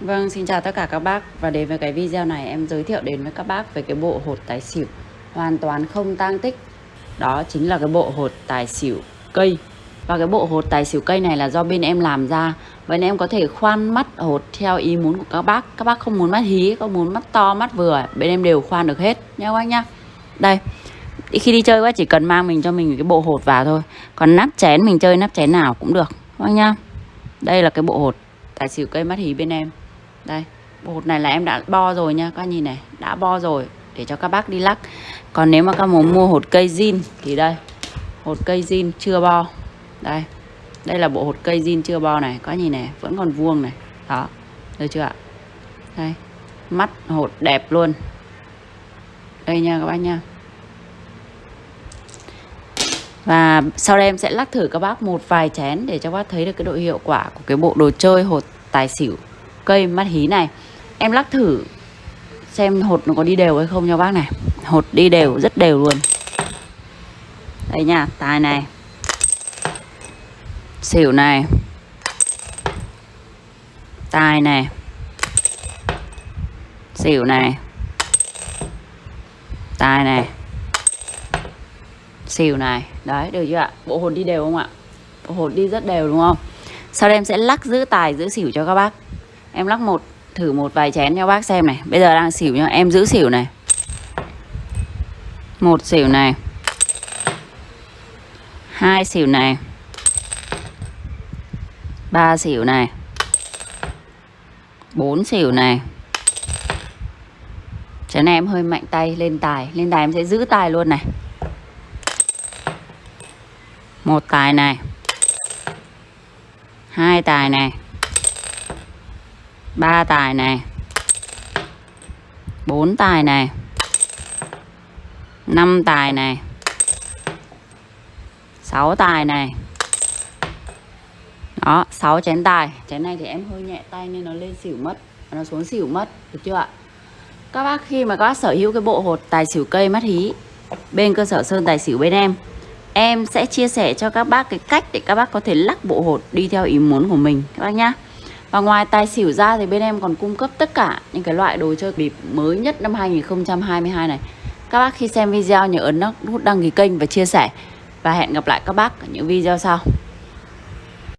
Vâng, xin chào tất cả các bác và đến với cái video này em giới thiệu đến với các bác về cái bộ hột tài xỉu hoàn toàn không tang tích. Đó chính là cái bộ hột tài xỉu cây. Và cái bộ hột tài xỉu cây này là do bên em làm ra. Vậy nên em có thể khoan mắt hột theo ý muốn của các bác. Các bác không muốn mắt hí, có muốn mắt to, mắt vừa, bên em đều khoan được hết nha các bác nhá. Đây, khi đi chơi quá chỉ cần mang mình cho mình cái bộ hột vào thôi. Còn nắp chén mình chơi nắp chén nào cũng được các bác nhá. Đây là cái bộ hột tài xỉu cây mắt hí bên em đây, bột này là em đã bo rồi nha, các nhìn này, đã bo rồi, để cho các bác đi lắc. Còn nếu mà các muốn mua hột cây zin thì đây, hột cây zin chưa bo. Đây đây là bộ hột cây zin chưa bo này, các nhìn này, vẫn còn vuông này. Đó, được chưa ạ? Đây, mắt hột đẹp luôn. Đây nha các bác nha. Và sau đây em sẽ lắc thử các bác một vài chén để cho các bác thấy được cái độ hiệu quả của cái bộ đồ chơi hột tài xỉu cây mắt hí này. Em lắc thử xem hột nó có đi đều hay không cho bác này. Hột đi đều, rất đều luôn. Đây nha tài này. Xỉu này. Tài này. Xỉu này. Tài này. Xỉu này. Đấy, được chưa ạ? Bộ hồn đi đều không ạ? Bộ hồn đi rất đều đúng không? Sau đây em sẽ lắc giữ tài, giữ xỉu cho các bác. Em lắc một, thử một vài chén cho bác xem này. Bây giờ đang xỉu nhá, Em giữ xỉu này. Một xỉu này. Hai xỉu này. Ba xỉu này. Bốn xỉu này. Chén này em hơi mạnh tay lên tài. Lên tài em sẽ giữ tài luôn này. Một tài này. Hai tài này ba tài này. Bốn tài này. Năm tài này. Sáu tài này. Đó, sáu chén tài. Chén này thì em hơi nhẹ tay nên nó lên xỉu mất. Nó xuống xỉu mất, được chưa ạ? Các bác khi mà các bác sở hữu cái bộ hột tài xỉu cây mắt hí, bên cơ sở sơn tài xỉu bên em em sẽ chia sẻ cho các bác cái cách để các bác có thể lắc bộ hột đi theo ý muốn của mình. Các bác nhá và ngoài tài xỉu ra thì bên em còn cung cấp tất cả những cái loại đồ chơi bịp mới nhất năm 2022 này. Các bác khi xem video nhớ ấn nút đăng ký kênh và chia sẻ. Và hẹn gặp lại các bác ở những video sau.